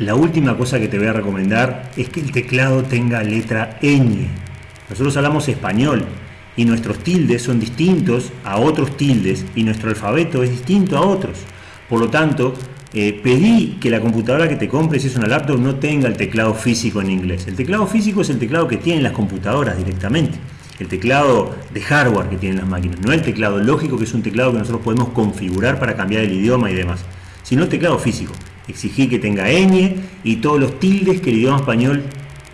La última cosa que te voy a recomendar es que el teclado tenga letra ñ. Nosotros hablamos español y nuestros tildes son distintos a otros tildes y nuestro alfabeto es distinto a otros. Por lo tanto, eh, pedí que la computadora que te compres, si es una laptop, no tenga el teclado físico en inglés. El teclado físico es el teclado que tienen las computadoras directamente. El teclado de hardware que tienen las máquinas, no el teclado lógico que es un teclado que nosotros podemos configurar para cambiar el idioma y demás, sino el teclado físico. Exigí que tenga ñ y todos los tildes que el idioma español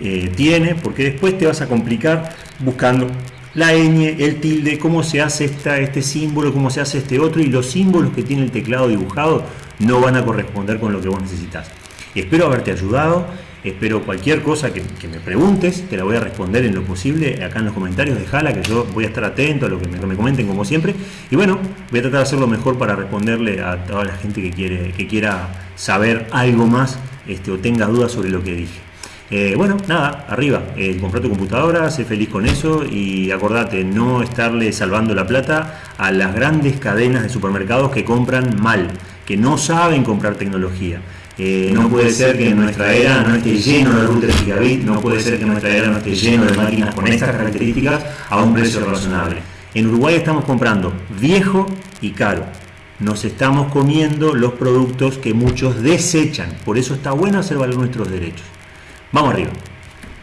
eh, tiene, porque después te vas a complicar buscando la ñ, el tilde, cómo se hace esta, este símbolo, cómo se hace este otro, y los símbolos que tiene el teclado dibujado no van a corresponder con lo que vos necesitas. Espero haberte ayudado, espero cualquier cosa que, me preguntes, te la voy a responder en lo posible acá en los comentarios, dejala que yo voy a estar atento a lo que me, me comenten como siempre. Y bueno, voy a tratar de hacer lo mejor para responderle a toda la gente que, quiere, que quiera saber algo más este, o tenga dudas sobre lo que dije. Eh, bueno, nada, arriba, eh, comprar tu computadora, sé feliz con eso y acordate, no estarle salvando la plata a las grandes cadenas de supermercados que compran mal, que no saben comprar tecnología. Eh, no puede ser que en nuestra era no esté lleno de routers gigabit, no puede ser que en nuestra era no esté lleno de máquinas con estas características a un precio razonable. En Uruguay estamos comprando viejo y caro. Nos estamos comiendo los productos que muchos desechan. Por eso está bueno hacer valer nuestros derechos. Vamos arriba.